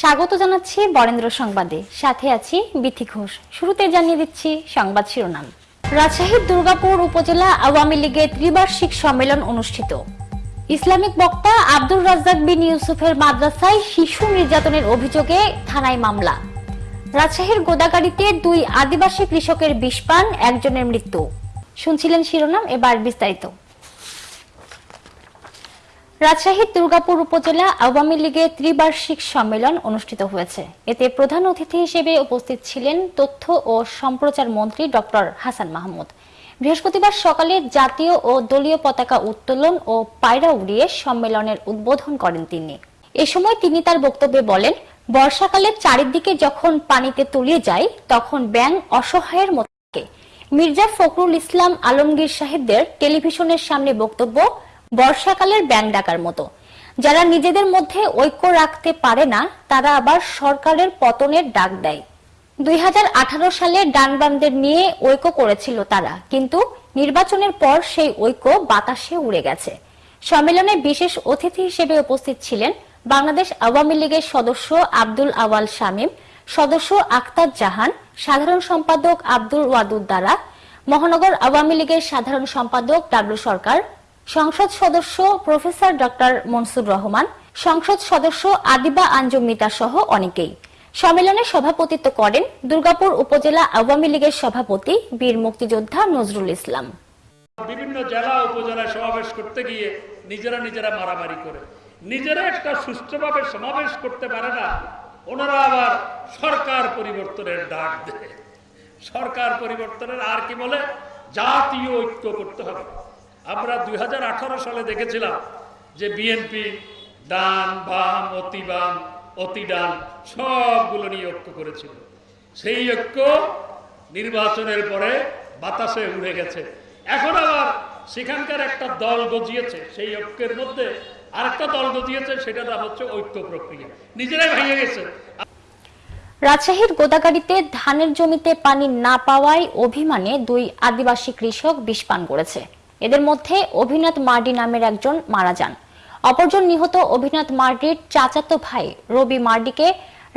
স্বাগত জানাচ্ছি বরেন্দ্র সংবাদে। সাথে আছি বিথি ঘোষ। শুরুতে জানিয়ে দিচ্ছি সংবাদ শিরোনাম। রাজশাহীর দুর্গাপুর উপজেলা আওয়ামী লীগের ত্রিবার্ষিক সম্মেলন অনুষ্ঠিত। ইসলামিক বক্তা আব্দুর রাজ্জাক বিন ইউসুফের মাদ্রাসায় শিশু নির্যাতনের অভিযোগে থানায় মামলা। রাজশাহীর গোদাগাড়িতে দুই আদিবাসী কৃষকের বিষ পান, একজনের মৃত্যু। শুনছিলেন শিরোনাম, এবার বিস্তারিত। রাজশাহীর দুর্গাপুর উপজেলা আওয়ামী লীগের ত্রিবার্ষিক সম্মেলন অনুষ্ঠিত হয়েছে। এতে প্রধান অতিথি হিসেবে উপস্থিত ছিলেন তথ্য ও সম্প্রচার মন্ত্রী ডক্টর হাসান মাহমুদ। বৃহস্পতিবার সকালে জাতীয় ও দলীয় পতাকা উত্তোলন ও পায়রা উড়িয়ে সম্মেলনের উদ্বোধন করেন তিনি। এ সময় তিনি তার বক্তব্যে বলেন, বর্ষাকালে চারিদিকে যখন পানিতে তলিয়ে যায়, তখন ব্যাং অসহায়ের মতো। মির্জা ফখরুল ইসলাম আলমগীর সাহেবদের টেলিভিশনের সামনে বক্তব্য বর্ষাকালের ব্যাং ডাকার মতো। যারা নিজেদের মধ্যে ঐক্য রাখতে পারে না, তারা আবার সরকারের পতনের ডাক দেয়। দুই সালে ডানবামদের নিয়ে ঐক্য করেছিল তারা, কিন্তু নির্বাচনের পর সেই ঐক্য বাতাসে উড়ে গেছে। সম্মেলনে বিশেষ অতিথি হিসেবে উপস্থিত ছিলেন বাংলাদেশ আওয়ামী লীগের সদস্য আব্দুল আওয়াল শামীম, সদস্য আক্তার জাহান, সাধারণ সম্পাদক আব্দুল ওয়াদুদ দ্বারা, মহানগর আওয়ামী লীগের সাধারণ সম্পাদক ডাব্লু সরকার সংসদ সদস্য প্রফেসর ডক্টর মনসুর রহমান, সংসদ সদস্য আদিবা আঞ্জুম মিতা সহ অনেকেই। সম্মেলনে সভাপতিত্ব করেন দুর্গাপুর উপজেলা আওয়ামী লীগের সভাপতি বীর মুক্তিযোদ্ধা নজরুল ইসলাম। বিভিন্ন জেলা উপজেলায় সমাবেশ করতে গিয়ে নিজেরা নিজেরা মারামারি করে। নিজেরা একটা সুষ্ঠুভাবে সমাবেশ করতে পারে না। ওনারা আবার সরকার পরিবর্তনের ডাক দেয়। সরকার পরিবর্তনের আর কি বলে? জাতীয় ঐক্য করতে হবে। আমরা দুই হাজার আঠারো সালে দেখেছিলাম যে বিএনপি ডান বাম অতি বাম অতি ডান সবগুলো নিয়ে ঐক্য করেছিল। সেই ঐক্য নির্বাচনের পরে বাতাসে উড়ে গেছে। এখন আবার সেখানকার একটা দল গজিয়েছে, সেই ঐক্যের মধ্যে আরেকটা দল গজিয়েছে সেটা নাম হচ্ছে ঐক্য প্রক্রিয়া। নিজেরাই ভেঙে গেছে। রাজশাহীর গোদাগাড়িতে ধানের জমিতে পানি না পাওয়ায় অভিমানে দুই আদিবাসী কৃষক বিষ পান করেছে। এদের মধ্যে অভিনাথ মার্ডি নামের একজন মারা যান। অপরজন নিহত অভিনাথ মার্ডির চাচাতো ভাই রবি মার্ডিকে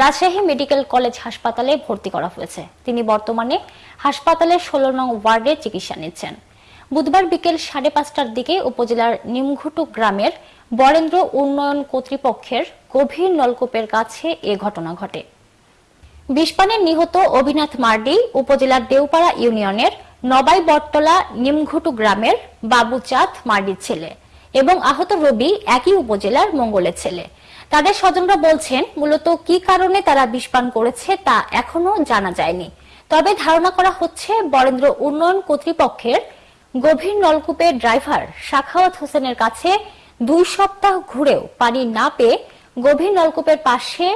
রাজশাহী মেডিকেল কলেজ হাসপাতালে ভর্তি করা হয়েছে। তিনি বর্তমানে হাসপাতালের ষোলো নং ওয়ার্ডে চিকিৎসা নিচ্ছেন। বুধবার বিকেল সাড়ে পাঁচটার দিকে উপজেলার নিমঘুটু গ্রামের বরেন্দ্র উন্নয়ন কর্তৃপক্ষের গভীর নলকূপের কাছে এ ঘটনা ঘটে। বিষপানে নিহত অভিনাথ মার্ডি উপজেলার দেওপাড়া ইউনিয়নের নবাই বটতলা নিমঘুটু গ্রামের বাবুচাঁদ মার্ডির ছেলে এবং আহত রবি একই উপজেলার মঙ্গলের ছেলে। তাদের স্বজনরা বলছেন, মূলত কি কারণে তারা বিষপান করেছে তা এখনও জানা যায়নি। তবে ধারণা করা হচ্ছে, বরেন্দ্র উন্নয়ন কর্তৃপক্ষের গভীর নলকূপের ড্রাইভার শাখাওয়াত হোসেনের কাছে দুই সপ্তাহ ঘুরেও পানি না পেয়ে গভীর নলকূপের পাশে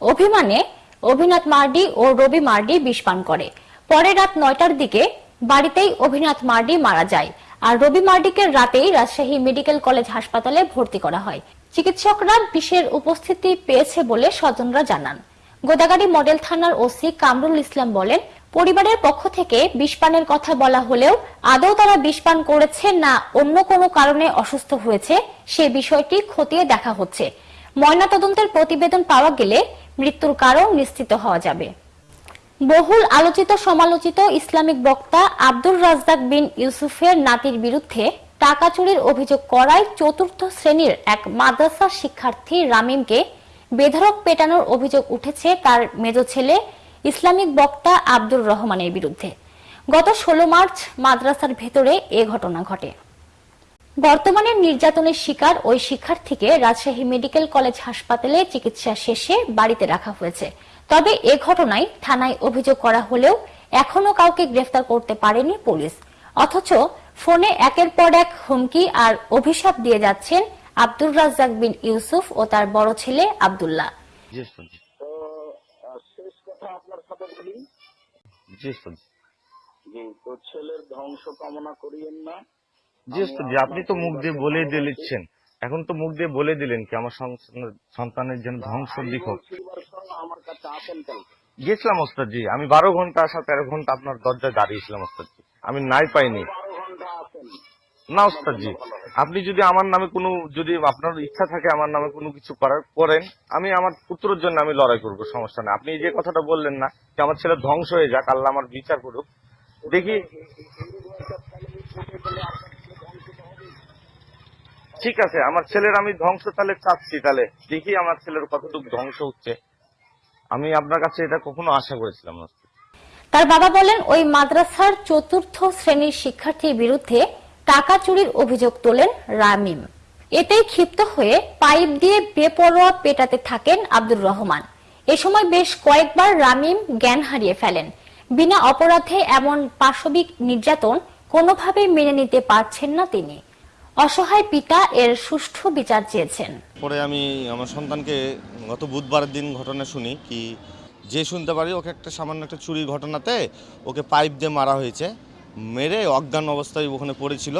অভিমানে অভিনাথ মার্ডি ও রবি মার্ডি বিষ পান করে। পরে রাত নয়টার দিকে বাড়িতেই অভিনাথ মার্ডি মারা যায়। আর রবি মার্ডিকে রাতেই রাজশাহী মেডিকেল কলেজ হাসপাতালে ভর্তি করা হয়। চিকিৎসকরা বিষের উপস্থিতি পেয়েছে বলে স্বজনরা জানান। গোদাগাড়ি মডেল থানার ওসি কামরুল ইসলাম বলেন, পরিবারের পক্ষ থেকে বিষপানের কথা বলা হলেও আদৌ তারা বিষপান করেছে না অন্য কোনো কারণে অসুস্থ হয়েছে, সে বিষয়টি খতিয়ে দেখা হচ্ছে। ময়নাতদন্তের প্রতিবেদন পাওয়া গেলে মৃত্যুর কারণ নিশ্চিত হওয়া যাবে। বহুল আলোচিত সমালোচিত ইসলামিক বক্তা আব্দুর রাজ্জাক বিন ইউসুফের নাতির বিরুদ্ধে টাকা চুরির অভিযোগ করায় চতুর্থ শ্রেণির এক মাদ্রাসা শিক্ষার্থী রামিমকে বেধরক পেটানোর অভিযোগ উঠেছে তার মেজ ছেলে ইসলামিক বক্তা আব্দুর রহমানের বিরুদ্ধে। গত ষোলো মার্চ মাদ্রাসার ভেতরে এ ঘটনা ঘটে। বর্তমানে নির্যাতনের শিকার ওই শিক্ষার্থীকে রাজশাহী মেডিকেল কলেজ হাসপাতালে চিকিৎসা শেষে বাড়িতে রাখা হয়েছে। তবে এ ঘটনায় থানায় অভিযোগ করা হলেও এখনও কাউকে গ্রেফতার করতে পারেনি পুলিশ। অথচ ফোনে একের পর এক হুমকি আর অভিশাপ দিয়ে যাচ্ছেন আব্দুর রাজ্জাক বিন ইউসুফ ও তার বড় ছেলে আব্দুল্লাহ। জি উস্তাদ জি। তো আহ, শেষ কথা আপনার সাথে বলি? জি জি। তো ছেলের ধ্বংস কামনা করিয়েন না। জি আপনি তো মুখ দিয়ে বলে দিয়ে দিচ্ছেন। এখন তো মুখ দিয়ে বলে দিলেন কি আমার সন্তানের- যেন ধ্বংস দিক হোক গেছিলাম ওস্তাদ জি আমি বারো ঘণ্টা আসা তেরো ঘণ্টা আপনার দরজায় দাঁড়িয়েছিলাম ওস্তাদ জি আমি নাই পাইনি না ওস্তাদজি আপনি যদি আমার নামে কোনো যদি আপনার ইচ্ছা থাকে আমার নামে কোনো কিছু করার করেন আমি আমার পুত্রের জন্য আমি লড়াই করব সমস্যা নেই আপনি যে কথাটা বললেন না যে আমার ছেলে ধ্বংস হয়ে যাক আল্লাহ আমার বিচার করুক দেখি ঠিক আছে, আমার ছেলের আমি ধ্বংস, তাহলে চাচ্ছি, তাহলে দেখি আমার ছেলের কতটুকু ধ্বংস হচ্ছে। আমি আপনার কাছে এটা কখনো আশা করেছিলাম তার বাবা বলেন, ওই মাদ্রাসার চতুর্থ শ্রেণির শিক্ষার্থীর বিরুদ্ধে টাকা চুরির অভিযোগ তোলেন রামিম। এতেই ক্ষিপ্ত হয়ে পাইপ দিয়ে বেপরোয়া পেটাতে থাকেন আব্দুর রহমান। এ সময় বেশ কয়েকবার রামিম জ্ঞান হারিয়ে ফেলেন। বিনা অপরাধে এমন পাশবিক নির্যাতন কোনোভাবেই মেনে নিতে পারছেন না তিনি। অসহায় পিতা এর সুষ্ঠু বিচার চেয়েছেন। পরে আমি আমার সন্তানকে গত বুধবারের দিন ঘটনা শুনি কি যে শুনতে পারি, ওকে একটা সামান্য একটা চুরির ঘটনাতে ওকে পাইপ দিয়ে মারা হয়েছে, মেরে অজ্ঞান অবস্থায় ওখানে পড়েছিল,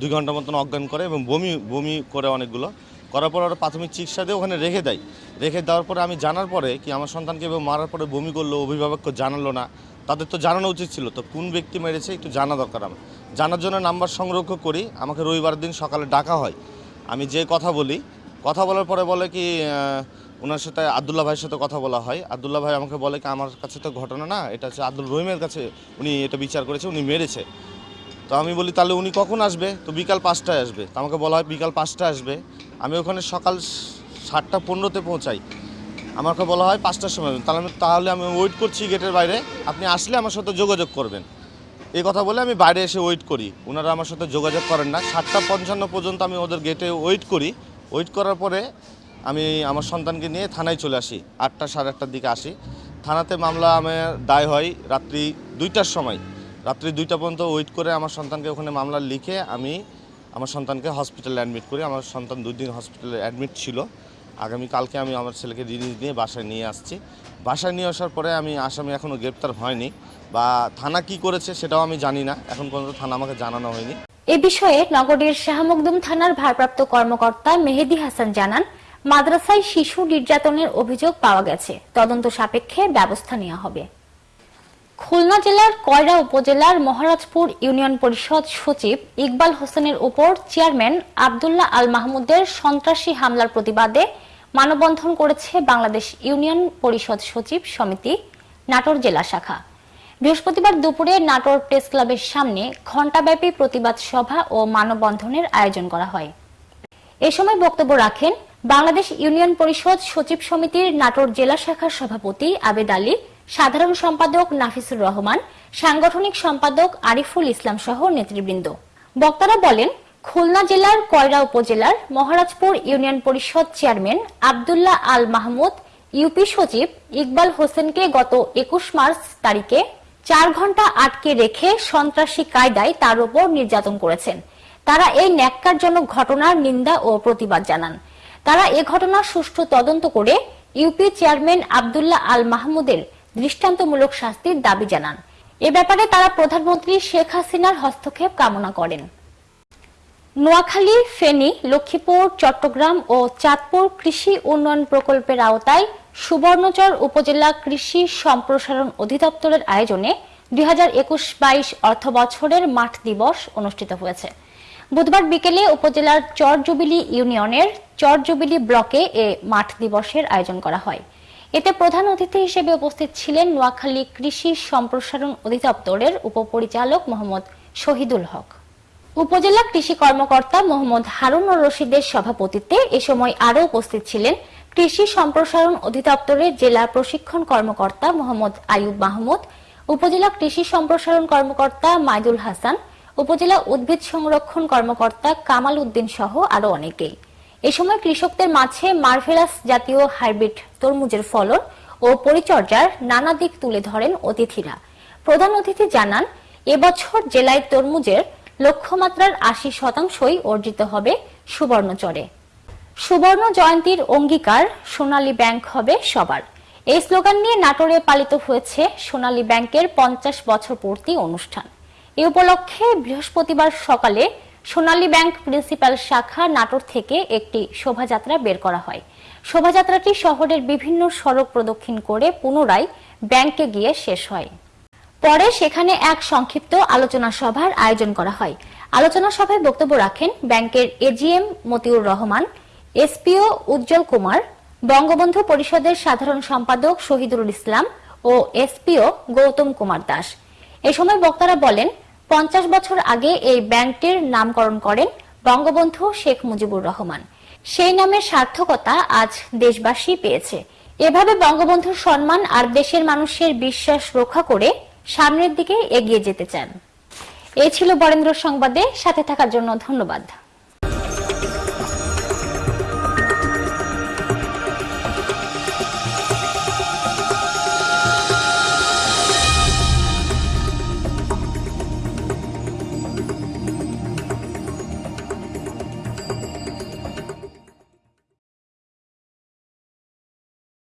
দুই ঘণ্টা মতন অজ্ঞান করে এবং বমি বমি করে অনেকগুলো, করার পর ওরা প্রাথমিক চিকিৎসা দিয়ে ওখানে রেখে দেয়। রেখে দেওয়ার পরে আমি জানার পরে কি আমার সন্তানকে মারার পরে বমি করল, অভিভাবককে জানালো না তাদের তো জানানো উচিত ছিল, তো কোন ব্যক্তি মেরেছে একটু জানা দরকার আমার। জানার জন্য নাম্বার সংরক্ষ করি, আমাকে রবিবার দিন সকালে ডাকা হয়। আমি যে কথা বলি, কথা বলার পরে বলে কি ওনার সাথে আবদুল্লাহ ভাইয়ের সাথে কথা বলা হয়। আবদুল্লাহ ভাই আমাকে বলে কি, আমার কাছে তো ঘটনা না, এটা হচ্ছে আব্দুল রহিমের কাছে উনি এটা বিচার করেছে, উনি মেরেছে। তো আমি বলি, তাহলে উনি কখন আসবে? তো বিকাল পাঁচটায় আসবে। তো আমাকে বলা হয় বিকাল পাঁচটায় আসবে। আমি ওখানে সকাল সাতটা পনেরোতে পৌঁছাই। আমাকে বলা হয় পাঁচটার সময় তাহলে আমি তাহলে আমি ওয়েট করছি গেটের বাইরে। আপনি আসলে আমার সাথে যোগাযোগ করবেন। এই কথা বলে আমি বাইরে এসে ওয়েট করি। ওনারা আমার সাথে যোগাযোগ করেন না। সাতটা পঞ্চান্ন পর্যন্ত আমি ওদের গেটে ওয়েট করি। ওয়েট করার পরে আমি আমার সন্তানকে নিয়ে থানায় চলে আসি। আটটা, সাড়ে আটটার দিকে আসি। থানাতে মামলা আমার দায় হয় রাত্রি দুইটার সময়। রাত্রি দুইটা পর্যন্ত ওয়েট করে আমার সন্তানকে ওখানে মামলা লিখে আমি আমার সন্তানকে হসপিটালে অ্যাডমিট করি। আমার সন্তান দুই দিন হসপিটালে অ্যাডমিট ছিল। আগামী কালকে আমি আমার ছেলেকে রিলিজ নিয়ে বাসায় নিয়ে আসছি। বাসায় নিয়ে আসার পরে আমি আসামি এখনও গ্রেপ্তার হয়নি বা থানা কি করেছে সেটাও আমি জানি না। এখন পর্যন্ত থানা আমাকে জানানো হয়নি। এ বিষয়ে নগরীর শাহমকদুম থানার ভারপ্রাপ্ত কর্মকর্তা মেহেদি হাসান জানান, মাদ্রাসায় শিশু নির্যাতনের অভিযোগ পাওয়া গেছে। তদন্ত সাপেক্ষে ব্যবস্থা নেওয়া হবে। খুলনা জেলার কয়রা উপজেলার মহারাজপুর ইউনিয়ন পরিষদ সচিব ইকবাল হোসেনের উপর চেয়ারম্যান আবদুল্লাহ আল মাহমুদের সন্ত্রাসী হামলার প্রতিবাদে মানববন্ধন করেছে বাংলাদেশ ইউনিয়ন পরিষদ সচিব সমিতি, নাটোর জেলা শাখা। বৃহস্পতিবার দুপুরে নাটোর প্রেস ক্লাবের সামনে ঘণ্টাব্যাপী প্রতিবাদ সভা ও মানববন্ধনের আয়োজন করা হয়। এ সময় বক্তব্য রাখেন বাংলাদেশ ইউনিয়ন পরিষদ সচিব সমিতির নাটোর জেলা শাখার সভাপতি আবেদ আলী সাধারণ সম্পাদক নাফিসুর রহমান, সাংগঠনিক সম্পাদক আরিফুল ইসলাম সহ নেতৃবৃন্দ। বক্তারা বলেন, খুলনা জেলার কয়রা উপজেলার মহারাজপুর ইউনিয়ন পরিষদ চেয়ারম্যান আবদুল্লাহ আল মাহমুদ, ইউপি সচিব ইকবাল হোসেনকে গত একুশ মার্চ তারিখে চার ঘণ্টা আটকে রেখে সন্ত্রাসী কায়দায় তার উপর নির্যাতন করেছেন। তারা এই ন্যাক্কারজনক ঘটনার নিন্দা ও প্রতিবাদ জানান। তারা এ ঘটনার সুষ্ঠু তদন্ত করে ইউপি চেয়ারম্যান আবদুল্লাহ আল মাহমুদের দৃষ্টান্তমূলক শাস্তির দাবি জানান। এ ব্যাপারে তারা প্রধানমন্ত্রী শেখ হাসিনার হস্তক্ষেপ কামনা করেন। নোয়াখালী, ফেনী, লক্ষ্মীপুর, চট্টগ্রাম ও চাঁদপুর কৃষি উন্নয়ন প্রকল্পের আওতায় সুবর্ণচর উপজেলা কৃষি সম্প্রসারণ অধিদপ্তরের আয়োজনে দুই হাজার একুশ বাইশ অর্থ বছরের মাঠ দিবস অনুষ্ঠিত হয়েছে। বুধবার বিকেলে উপজেলার চরজুবিলি ইউনিয়নের চরজুবিলি ব্লকে এ মাঠ দিবসের আয়োজন করা হয়। এতে প্রধান অতিথি হিসেবে উপস্থিত ছিলেন নোয়াখালী কৃষি সম্প্রসারণ অধিদপ্তরের উপপরিচালক মোহাম্মদ শহীদুল হক। উপজেলা কৃষি কর্মকর্তা মোহাম্মদ হারুন রশিদের সভাপতিত্বে এ সময় আরও উপস্থিত ছিলেন কৃষি সম্প্রসারণ অধিদপ্তরের জেলা প্রশিক্ষণ কর্মকর্তা মোহাম্মদ আয়ুব মাহমুদ, উপজেলা কৃষি সম্প্রসারণ কর্মকর্তা মাইদুল হাসান, উপজেলা উদ্ভিদ সংরক্ষণ কর্মকর্তা কামাল উদ্দিন সহ আরও অনেকেই। এ সময় কৃষকদের মাঝে মার্ভেলাস জাতীয় হাইব্রিড তরমুজের ফলন ও পরিচর্যার নানা দিক তুলে ধরেন অতিথিরা। প্রধান অতিথি জানান, এবছর জেলায় তরমুজের লক্ষ্যমাত্রার আশি শতাংশই অর্জিত হবে সুবর্ণচরে সুবর্ণ জয়ন্তীর অঙ্গীকার সোনালী ব্যাংক হবে সবার। এই স্লোগান নিয়ে নাটোরে পালিত হয়েছে সোনালী ব্যাংকের পঞ্চাশ বছর পূর্তি অনুষ্ঠান। এ উপলক্ষে বৃহস্পতিবার সকালে সোনালী ব্যাংক প্রিন্সিপাল শাখা নাটোর থেকে একটি শোভাযাত্রা বের করা হয়। শোভাযাত্রাটি শহরের বিভিন্ন সড়ক প্রদক্ষিণ করে পুনরায় ব্যাংকে গিয়ে শেষ হয়। পরে সেখানে এক সংক্ষিপ্ত আলোচনা সভার আয়োজন করা হয়। আলোচনা সভায় বক্তব্য রাখেন ব্যাংকের এজিএম মতিউর রহমান এসপিও উজ্জ্বল কুমার, বঙ্গবন্ধু পরিষদের সাধারণ সম্পাদক শহীদুল ইসলাম ও এসপিও গৌতম কুমার দাস। এ সময় বক্তারা বলেন পঞ্চাশ বছর আগে এই ব্যাংকটির নামকরণ করেন বঙ্গবন্ধু শেখ মুজিবুর রহমান। সেই নামের সার্থকতা আজ দেশবাসী পেয়েছে। এভাবে বঙ্গবন্ধুর সম্মান আর দেশের মানুষের বিশ্বাস রক্ষা করে সামনের দিকে এগিয়ে যেতে চান। এ ছিল বরেন্দ্র সংবাদে। সাথে থাকার জন্য ধন্যবাদ।